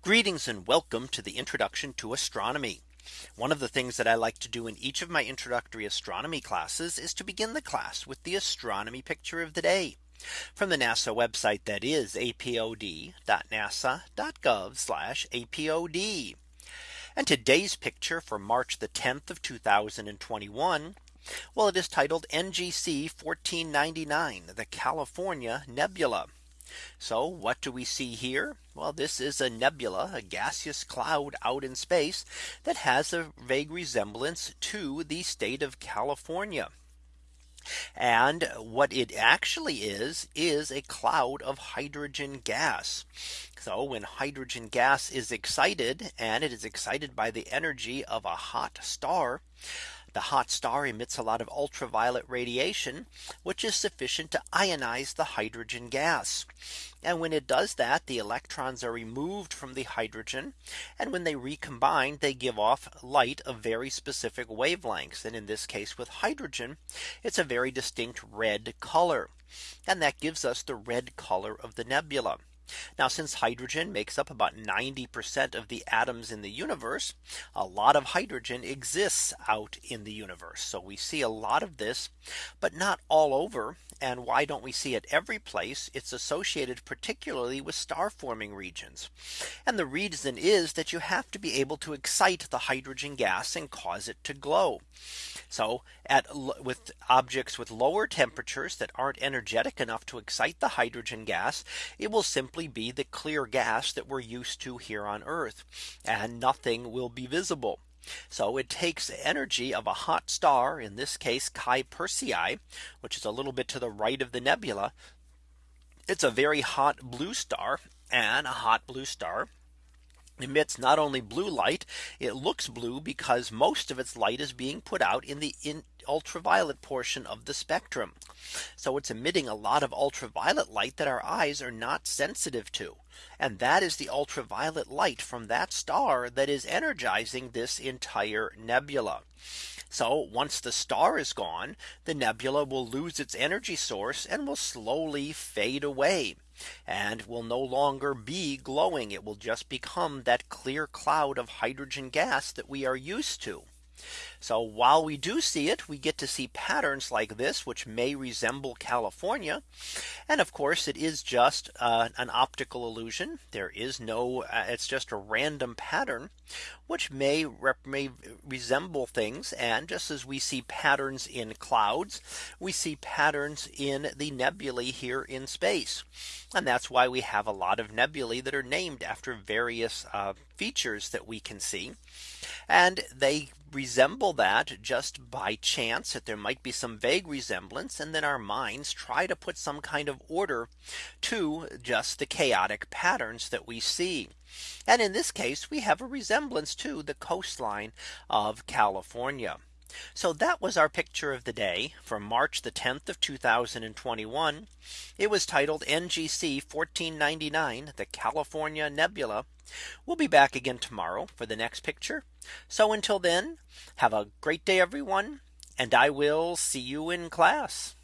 Greetings and welcome to the introduction to astronomy. One of the things that I like to do in each of my introductory astronomy classes is to begin the class with the astronomy picture of the day from the NASA website that is apod.nasa.gov apod. And today's picture for March the 10th of 2021. Well, it is titled NGC 1499, the California Nebula. So what do we see here? Well, this is a nebula, a gaseous cloud out in space that has a vague resemblance to the state of California. And what it actually is, is a cloud of hydrogen gas. So when hydrogen gas is excited and it is excited by the energy of a hot star, the hot star emits a lot of ultraviolet radiation, which is sufficient to ionize the hydrogen gas. And when it does that, the electrons are removed from the hydrogen. And when they recombine, they give off light of very specific wavelengths. And in this case with hydrogen, it's a very distinct red color. And that gives us the red color of the nebula. Now since hydrogen makes up about 90% of the atoms in the universe, a lot of hydrogen exists out in the universe. So we see a lot of this, but not all over. And why don't we see it every place? It's associated particularly with star forming regions. And the reason is that you have to be able to excite the hydrogen gas and cause it to glow. So at with objects with lower temperatures that aren't energetic enough to excite the hydrogen gas, it will simply be the clear gas that we're used to here on Earth. And nothing will be visible. So it takes energy of a hot star, in this case Chi Persei, which is a little bit to the right of the nebula. It's a very hot blue star and a hot blue star emits not only blue light, it looks blue because most of its light is being put out in the in ultraviolet portion of the spectrum. So it's emitting a lot of ultraviolet light that our eyes are not sensitive to. And that is the ultraviolet light from that star that is energizing this entire nebula. So once the star is gone, the nebula will lose its energy source and will slowly fade away and will no longer be glowing. It will just become that clear cloud of hydrogen gas that we are used to. So while we do see it, we get to see patterns like this, which may resemble California. And of course, it is just uh, an optical illusion. There is no uh, it's just a random pattern, which may, may resemble things. And just as we see patterns in clouds, we see patterns in the nebulae here in space. And that's why we have a lot of nebulae that are named after various uh, features that we can see. And they resemble that just by chance that there might be some vague resemblance and then our minds try to put some kind of order to just the chaotic patterns that we see. And in this case, we have a resemblance to the coastline of California. So that was our picture of the day for March the 10th of 2021. It was titled NGC 1499 the California Nebula. We'll be back again tomorrow for the next picture. So until then, have a great day, everyone. And I will see you in class.